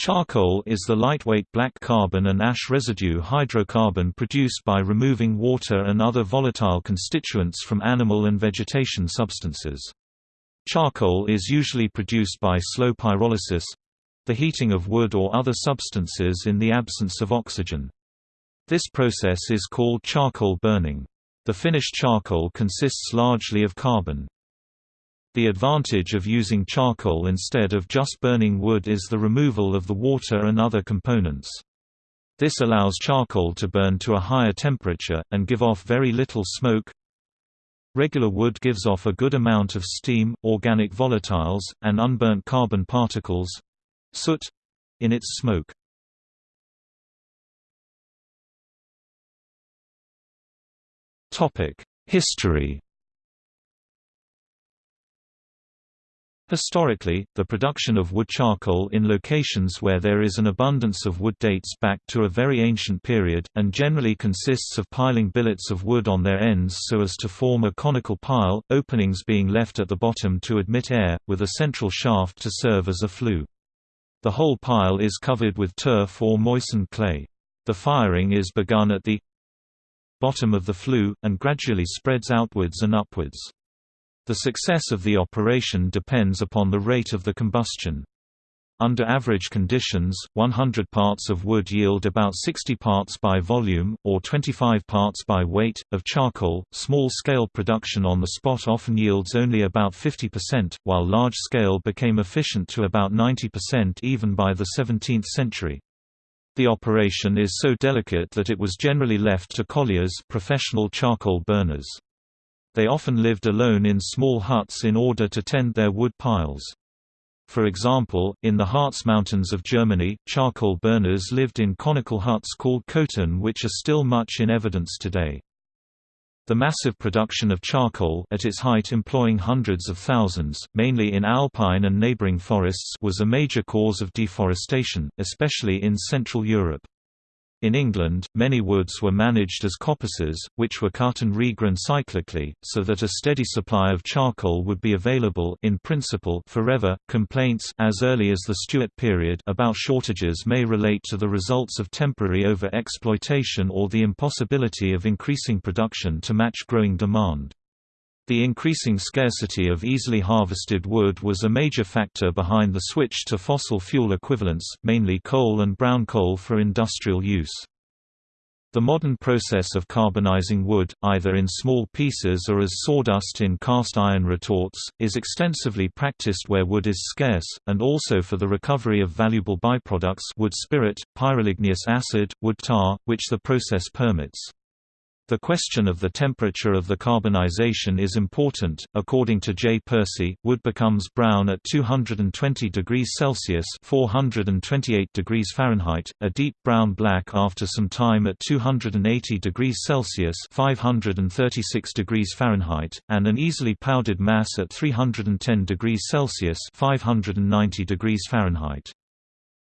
Charcoal is the lightweight black carbon and ash residue hydrocarbon produced by removing water and other volatile constituents from animal and vegetation substances. Charcoal is usually produced by slow pyrolysis—the heating of wood or other substances in the absence of oxygen. This process is called charcoal burning. The finished charcoal consists largely of carbon. The advantage of using charcoal instead of just burning wood is the removal of the water and other components. This allows charcoal to burn to a higher temperature, and give off very little smoke. Regular wood gives off a good amount of steam, organic volatiles, and unburnt carbon particles—soot—in its smoke. History Historically, the production of wood charcoal in locations where there is an abundance of wood dates back to a very ancient period, and generally consists of piling billets of wood on their ends so as to form a conical pile, openings being left at the bottom to admit air, with a central shaft to serve as a flue. The whole pile is covered with turf or moistened clay. The firing is begun at the bottom of the flue, and gradually spreads outwards and upwards. The success of the operation depends upon the rate of the combustion. Under average conditions, 100 parts of wood yield about 60 parts by volume, or 25 parts by weight, of charcoal. Small scale production on the spot often yields only about 50%, while large scale became efficient to about 90% even by the 17th century. The operation is so delicate that it was generally left to colliers professional charcoal burners. They often lived alone in small huts in order to tend their wood piles. For example, in the Harz Mountains of Germany, charcoal burners lived in conical huts called kotten which are still much in evidence today. The massive production of charcoal at its height employing hundreds of thousands, mainly in alpine and neighboring forests was a major cause of deforestation, especially in Central Europe. In England, many woods were managed as coppices, which were cut and regrown cyclically, so that a steady supply of charcoal would be available in principle forever. Complaints as early as the Stuart period about shortages may relate to the results of temporary over-exploitation or the impossibility of increasing production to match growing demand. The increasing scarcity of easily harvested wood was a major factor behind the switch to fossil fuel equivalents, mainly coal and brown coal for industrial use. The modern process of carbonizing wood, either in small pieces or as sawdust in cast iron retorts, is extensively practiced where wood is scarce, and also for the recovery of valuable byproducts wood spirit, pyroligneous acid, wood tar, which the process permits. The question of the temperature of the carbonization is important. According to J. Percy, wood becomes brown at 220 degrees Celsius (428 degrees Fahrenheit), a deep brown black after some time at 280 degrees Celsius (536 degrees Fahrenheit), and an easily powdered mass at 310 degrees Celsius (590 degrees Fahrenheit).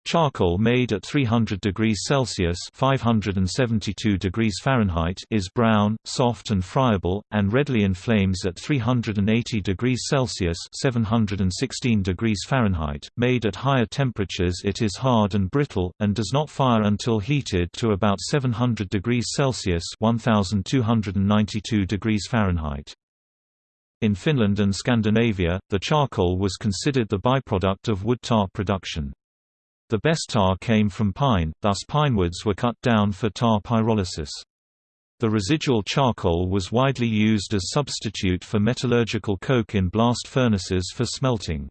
Charcoal made at 300 degrees Celsius (572 degrees Fahrenheit) is brown, soft and friable, and readily inflames at 380 degrees Celsius (716 degrees Fahrenheit). Made at higher temperatures, it is hard and brittle and does not fire until heated to about 700 degrees Celsius (1292 degrees Fahrenheit). In Finland and Scandinavia, the charcoal was considered the byproduct of wood tar production. The best tar came from pine, thus pinewoods were cut down for tar pyrolysis. The residual charcoal was widely used as substitute for metallurgical coke in blast furnaces for smelting.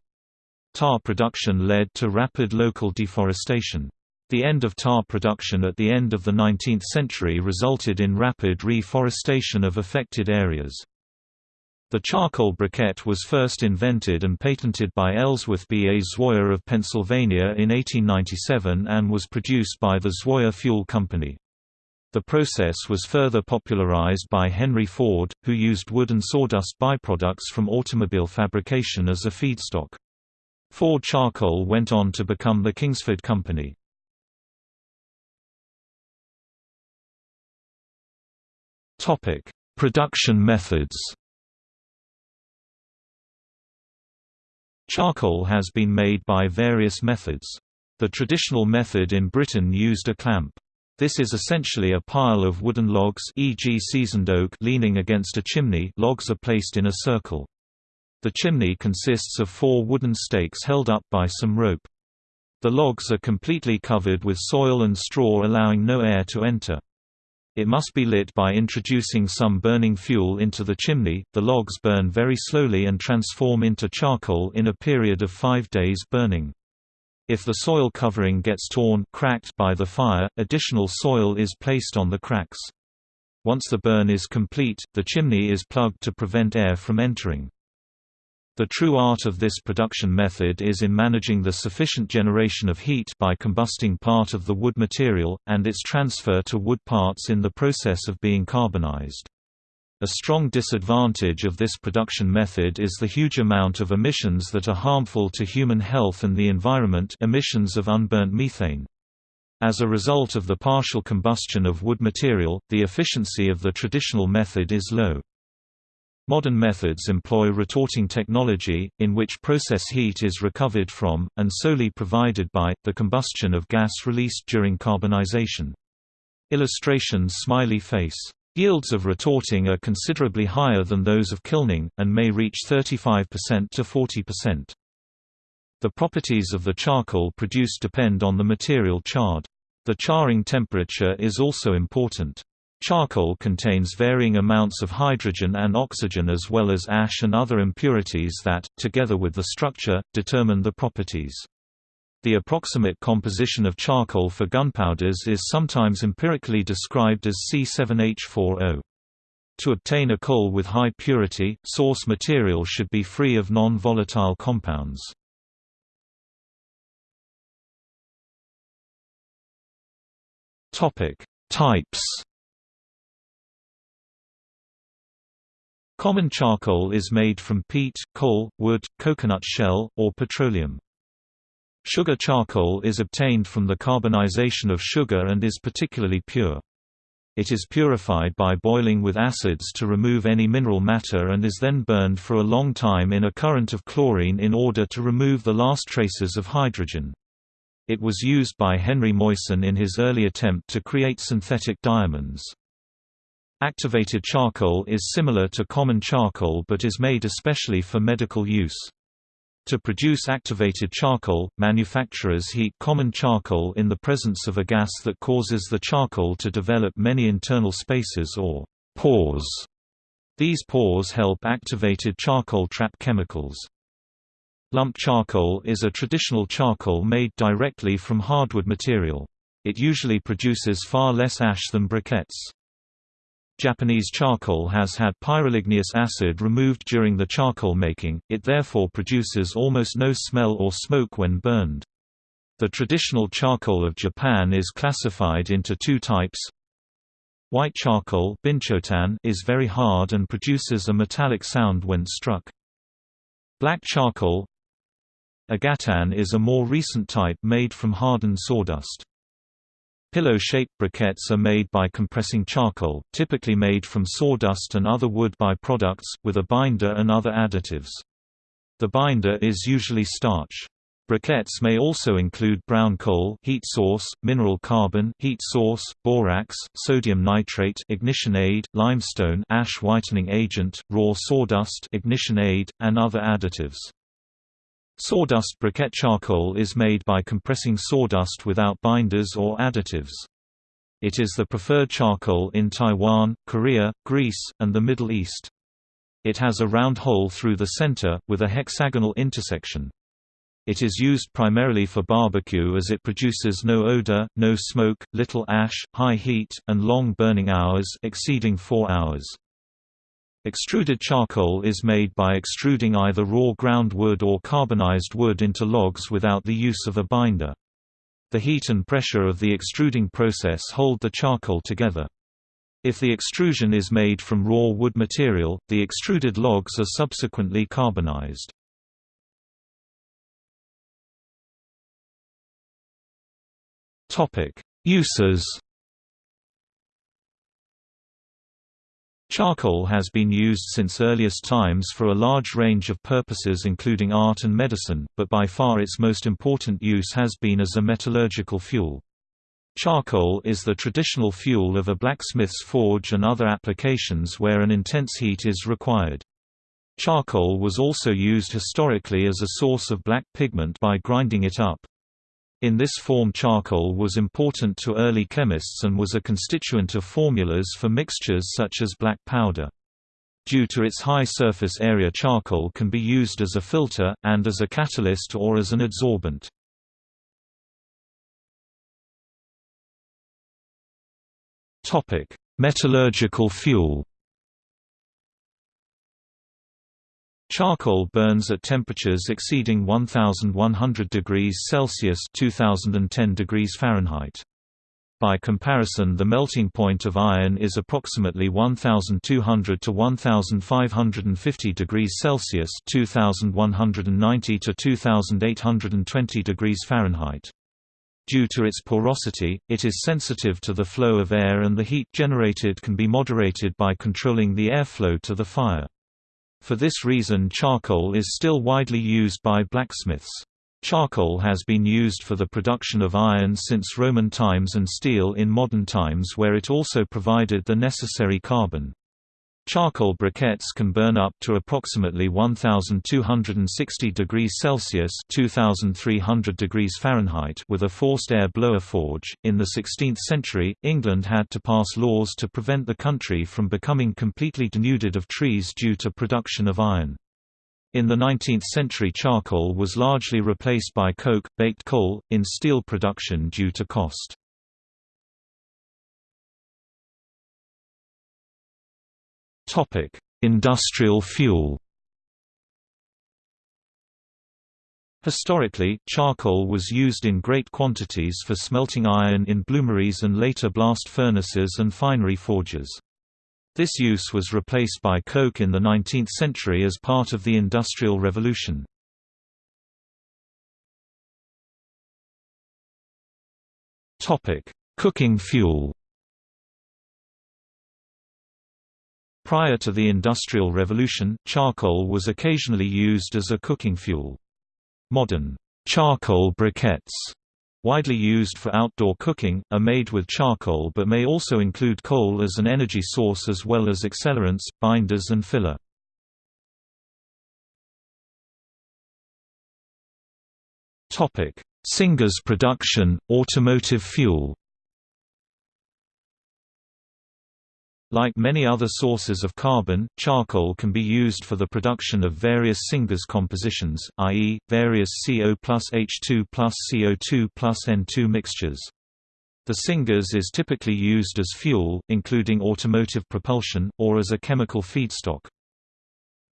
Tar production led to rapid local deforestation. The end of tar production at the end of the 19th century resulted in rapid reforestation of affected areas. The charcoal briquette was first invented and patented by Ellsworth B. A. Zwoyer of Pennsylvania in 1897 and was produced by the Zwoyer Fuel Company. The process was further popularized by Henry Ford, who used wood and sawdust byproducts from automobile fabrication as a feedstock. Ford charcoal went on to become the Kingsford Company. Production methods Charcoal has been made by various methods. The traditional method in Britain used a clamp. This is essentially a pile of wooden logs e.g. seasoned oak leaning against a chimney logs are placed in a circle. The chimney consists of four wooden stakes held up by some rope. The logs are completely covered with soil and straw allowing no air to enter. It must be lit by introducing some burning fuel into the chimney. The logs burn very slowly and transform into charcoal in a period of five days burning. If the soil covering gets torn cracked by the fire, additional soil is placed on the cracks. Once the burn is complete, the chimney is plugged to prevent air from entering. The true art of this production method is in managing the sufficient generation of heat by combusting part of the wood material, and its transfer to wood parts in the process of being carbonized. A strong disadvantage of this production method is the huge amount of emissions that are harmful to human health and the environment emissions of unburnt methane. As a result of the partial combustion of wood material, the efficiency of the traditional method is low. Modern methods employ retorting technology, in which process heat is recovered from, and solely provided by, the combustion of gas released during carbonization. Illustration Smiley face Yields of retorting are considerably higher than those of kilning, and may reach 35% to 40%. The properties of the charcoal produced depend on the material charred. The charring temperature is also important. Charcoal contains varying amounts of hydrogen and oxygen as well as ash and other impurities that, together with the structure, determine the properties. The approximate composition of charcoal for gunpowders is sometimes empirically described as C7H4O. To obtain a coal with high purity, source material should be free of non-volatile compounds. Types Common charcoal is made from peat, coal, wood, coconut shell, or petroleum. Sugar charcoal is obtained from the carbonization of sugar and is particularly pure. It is purified by boiling with acids to remove any mineral matter and is then burned for a long time in a current of chlorine in order to remove the last traces of hydrogen. It was used by Henri Moissan in his early attempt to create synthetic diamonds. Activated charcoal is similar to common charcoal but is made especially for medical use. To produce activated charcoal, manufacturers heat common charcoal in the presence of a gas that causes the charcoal to develop many internal spaces or pores. These pores help activated charcoal trap chemicals. Lump charcoal is a traditional charcoal made directly from hardwood material. It usually produces far less ash than briquettes. Japanese charcoal has had pyroligneous acid removed during the charcoal making, it therefore produces almost no smell or smoke when burned. The traditional charcoal of Japan is classified into two types. White charcoal is very hard and produces a metallic sound when struck. Black charcoal Ogatan is a more recent type made from hardened sawdust. Pillow-shaped briquettes are made by compressing charcoal, typically made from sawdust and other wood by-products, with a binder and other additives. The binder is usually starch. Briquettes may also include brown coal heat source, mineral carbon heat source, borax, sodium nitrate ignition aid, limestone ash whitening agent, raw sawdust ignition aid, and other additives. Sawdust briquette charcoal is made by compressing sawdust without binders or additives. It is the preferred charcoal in Taiwan, Korea, Greece, and the Middle East. It has a round hole through the center, with a hexagonal intersection. It is used primarily for barbecue as it produces no odor, no smoke, little ash, high heat, and long burning hours exceeding 4 hours. Extruded charcoal is made by extruding either raw ground wood or carbonized wood into logs without the use of a binder. The heat and pressure of the extruding process hold the charcoal together. If the extrusion is made from raw wood material, the extruded logs are subsequently carbonized. Uses Charcoal has been used since earliest times for a large range of purposes including art and medicine, but by far its most important use has been as a metallurgical fuel. Charcoal is the traditional fuel of a blacksmith's forge and other applications where an intense heat is required. Charcoal was also used historically as a source of black pigment by grinding it up. In this form charcoal was important to early chemists and was a constituent of formulas for mixtures such as black powder. Due to its high surface area charcoal can be used as a filter, and as a catalyst or as an adsorbent. Metallurgical fuel Charcoal burns at temperatures exceeding 1100 degrees Celsius (2010 degrees Fahrenheit). By comparison the melting point of iron is approximately 1200 to 1550 degrees Celsius (2190 to 2820 degrees Fahrenheit). Due to its porosity, it is sensitive to the flow of air and the heat generated can be moderated by controlling the airflow to the fire. For this reason charcoal is still widely used by blacksmiths. Charcoal has been used for the production of iron since Roman times and steel in modern times where it also provided the necessary carbon. Charcoal briquettes can burn up to approximately 1260 degrees Celsius (2300 degrees Fahrenheit) with a forced air blower forge. In the 16th century, England had to pass laws to prevent the country from becoming completely denuded of trees due to production of iron. In the 19th century charcoal was largely replaced by coke, baked coal, in steel production due to cost. Topic: Industrial fuel. Historically, charcoal was used in great quantities for smelting iron in bloomeries and later blast furnaces and finery forges. This use was replaced by coke in the 19th century as part of the Industrial Revolution. Cooking fuel Prior to the Industrial Revolution, charcoal was occasionally used as a cooking fuel. Modern charcoal briquettes, widely used for outdoor cooking, are made with charcoal but may also include coal as an energy source as well as accelerants, binders and filler. Syngas production, automotive fuel Like many other sources of carbon, charcoal can be used for the production of various syngas compositions, i.e., various CO plus H2 plus CO2 plus N2 mixtures. The syngas is typically used as fuel, including automotive propulsion, or as a chemical feedstock.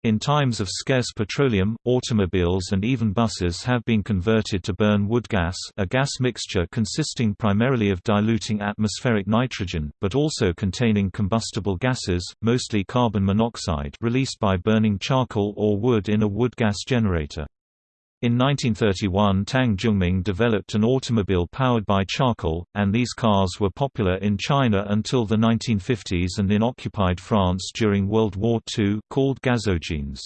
In times of scarce petroleum, automobiles and even buses have been converted to burn wood gas a gas mixture consisting primarily of diluting atmospheric nitrogen, but also containing combustible gases, mostly carbon monoxide released by burning charcoal or wood in a wood gas generator. In 1931 Tang Zhongming developed an automobile powered by charcoal, and these cars were popular in China until the 1950s and in occupied France during World War II, called gazogenes.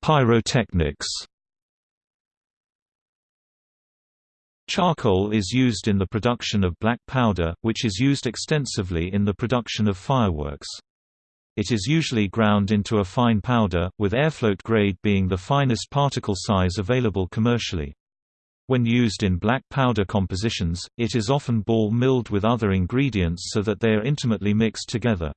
Pyrotechnics Charcoal is used in the production of black powder, which is used extensively in the production of fireworks. It is usually ground into a fine powder, with airfloat grade being the finest particle size available commercially. When used in black powder compositions, it is often ball milled with other ingredients so that they are intimately mixed together.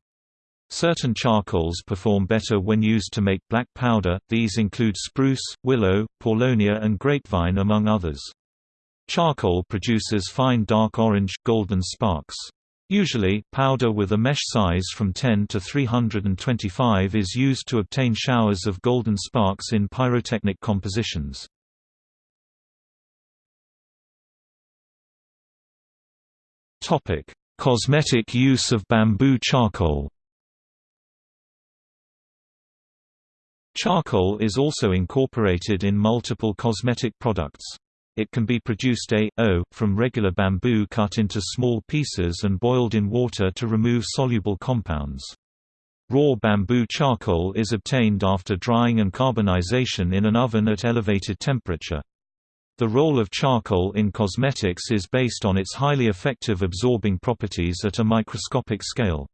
Certain charcoals perform better when used to make black powder, these include spruce, willow, paulownia and grapevine among others. Charcoal produces fine dark orange, golden sparks. Usually, powder with a mesh size from 10 to 325 is used to obtain showers of golden sparks in pyrotechnic compositions. Topic: Cosmetic use of bamboo charcoal Charcoal is also incorporated in multiple cosmetic products. It can be produced a, o, from regular bamboo cut into small pieces and boiled in water to remove soluble compounds. Raw bamboo charcoal is obtained after drying and carbonization in an oven at elevated temperature. The role of charcoal in cosmetics is based on its highly effective absorbing properties at a microscopic scale.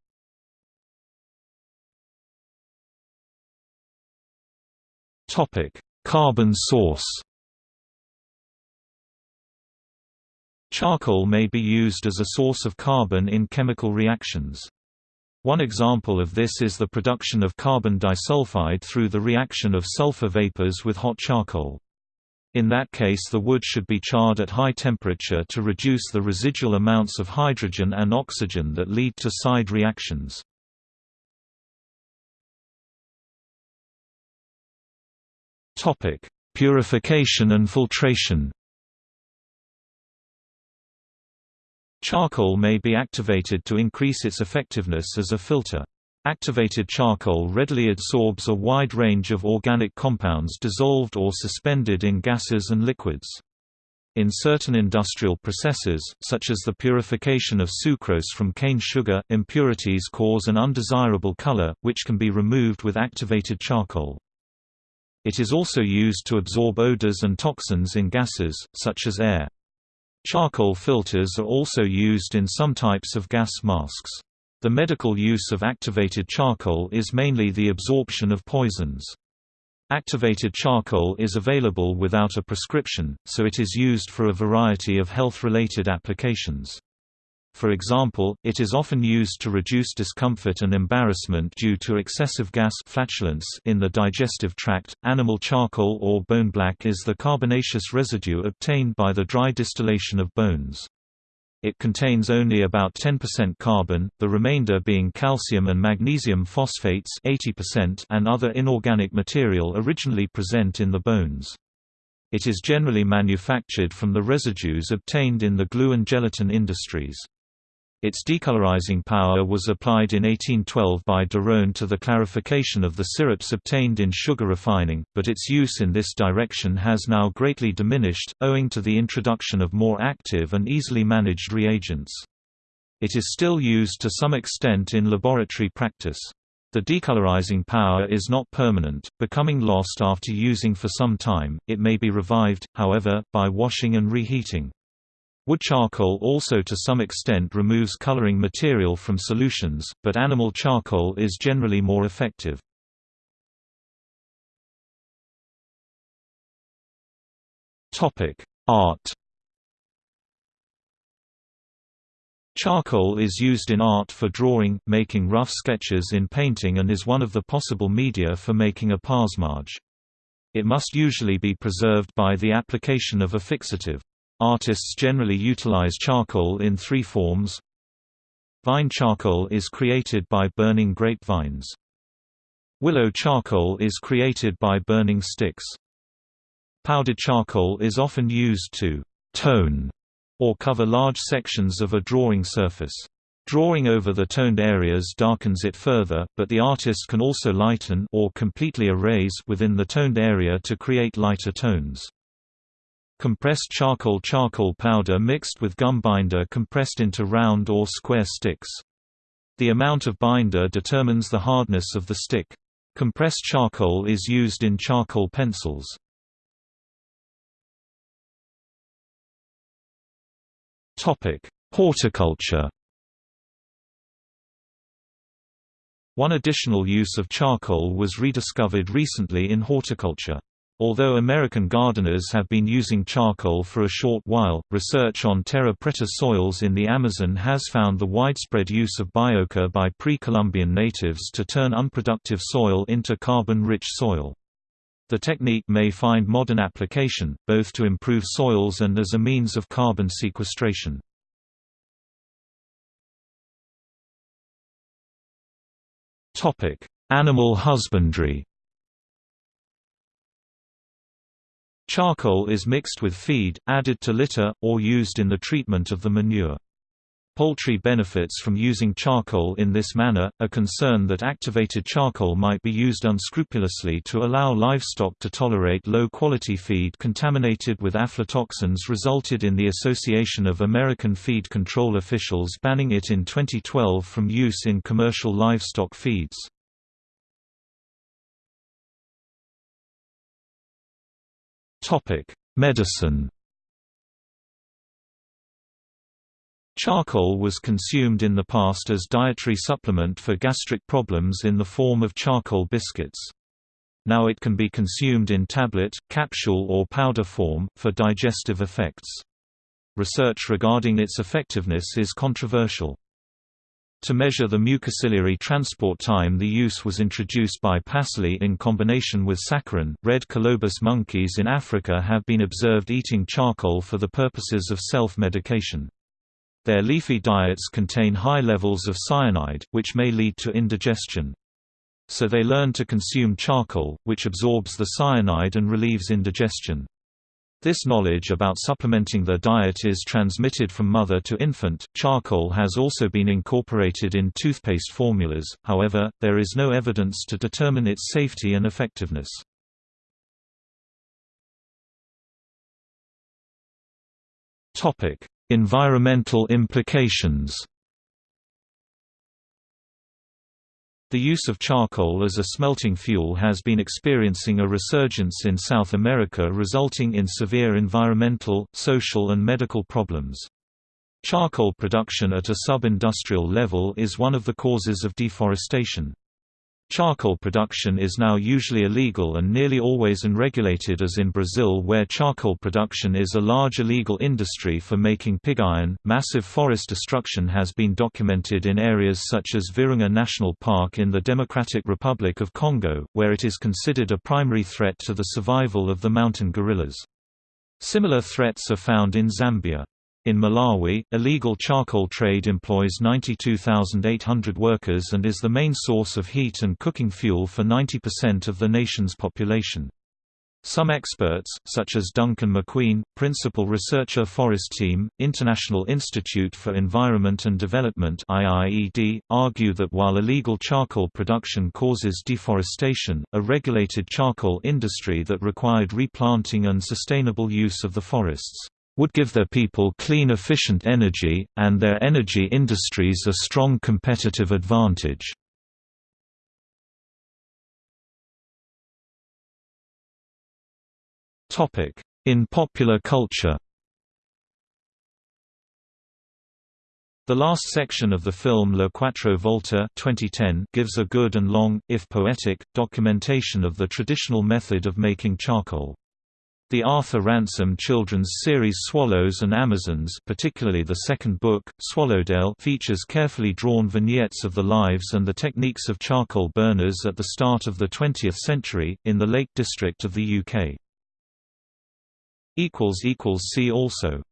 Carbon source Charcoal may be used as a source of carbon in chemical reactions. One example of this is the production of carbon disulfide through the reaction of sulfur vapors with hot charcoal. In that case the wood should be charred at high temperature to reduce the residual amounts of hydrogen and oxygen that lead to side reactions. Purification and filtration Charcoal may be activated to increase its effectiveness as a filter. Activated charcoal readily absorbs a wide range of organic compounds dissolved or suspended in gases and liquids. In certain industrial processes, such as the purification of sucrose from cane sugar, impurities cause an undesirable color, which can be removed with activated charcoal. It is also used to absorb odors and toxins in gases, such as air. Charcoal filters are also used in some types of gas masks. The medical use of activated charcoal is mainly the absorption of poisons. Activated charcoal is available without a prescription, so it is used for a variety of health-related applications. For example, it is often used to reduce discomfort and embarrassment due to excessive gas flatulence in the digestive tract. Animal charcoal or bone black is the carbonaceous residue obtained by the dry distillation of bones. It contains only about 10% carbon, the remainder being calcium and magnesium phosphates 80% and other inorganic material originally present in the bones. It is generally manufactured from the residues obtained in the glue and gelatin industries. Its decolorizing power was applied in 1812 by Derosne to the clarification of the syrups obtained in sugar refining, but its use in this direction has now greatly diminished, owing to the introduction of more active and easily managed reagents. It is still used to some extent in laboratory practice. The decolorizing power is not permanent, becoming lost after using for some time, it may be revived, however, by washing and reheating. Wood charcoal also to some extent removes coloring material from solutions, but animal charcoal is generally more effective. Art Charcoal is used in art for drawing, making rough sketches in painting and is one of the possible media for making a parsemage. It must usually be preserved by the application of a fixative. Artists generally utilize charcoal in three forms. Vine charcoal is created by burning grapevines. Willow charcoal is created by burning sticks. Powdered charcoal is often used to «tone» or cover large sections of a drawing surface. Drawing over the toned areas darkens it further, but the artist can also lighten or completely erase within the toned area to create lighter tones. Compressed charcoal charcoal powder mixed with gum binder compressed into round or square sticks. The amount of binder determines the hardness of the stick. Compressed charcoal is used in charcoal pencils. Horticulture One additional use of charcoal was rediscovered recently in horticulture. Although American gardeners have been using charcoal for a short while, research on terra preta soils in the Amazon has found the widespread use of biochar by pre-Columbian natives to turn unproductive soil into carbon-rich soil. The technique may find modern application, both to improve soils and as a means of carbon sequestration. Animal husbandry Charcoal is mixed with feed, added to litter, or used in the treatment of the manure. Poultry benefits from using charcoal in this manner, a concern that activated charcoal might be used unscrupulously to allow livestock to tolerate low-quality feed contaminated with aflatoxins resulted in the Association of American Feed Control officials banning it in 2012 from use in commercial livestock feeds. Medicine Charcoal was consumed in the past as dietary supplement for gastric problems in the form of charcoal biscuits. Now it can be consumed in tablet, capsule or powder form, for digestive effects. Research regarding its effectiveness is controversial. To measure the mucociliary transport time the use was introduced by Passali in combination with saccharin. Red colobus monkeys in Africa have been observed eating charcoal for the purposes of self-medication. Their leafy diets contain high levels of cyanide, which may lead to indigestion. So they learn to consume charcoal, which absorbs the cyanide and relieves indigestion. This knowledge about supplementing their diet is transmitted from mother to infant. Charcoal has also been incorporated in toothpaste formulas, however, there is no evidence to determine its safety and effectiveness. Topic: Environmental implications The use of charcoal as a smelting fuel has been experiencing a resurgence in South America resulting in severe environmental, social and medical problems. Charcoal production at a sub-industrial level is one of the causes of deforestation. Charcoal production is now usually illegal and nearly always unregulated as in Brazil where charcoal production is a large illegal industry for making pig iron. Massive forest destruction has been documented in areas such as Virunga National Park in the Democratic Republic of Congo, where it is considered a primary threat to the survival of the mountain gorillas. Similar threats are found in Zambia. In Malawi, illegal charcoal trade employs 92,800 workers and is the main source of heat and cooking fuel for 90% of the nation's population. Some experts, such as Duncan Macqueen, principal researcher Forest Team, International Institute for Environment and Development (IIED), argue that while illegal charcoal production causes deforestation, a regulated charcoal industry that required replanting and sustainable use of the forests would give their people clean efficient energy, and their energy industries a strong competitive advantage. In popular culture The last section of the film Le Quattro Volte 2010 gives a good and long, if poetic, documentation of the traditional method of making charcoal. The Arthur Ransome children's series Swallows and Amazons particularly the second book, Swallowdale features carefully drawn vignettes of the lives and the techniques of charcoal burners at the start of the 20th century, in the Lake District of the UK. See also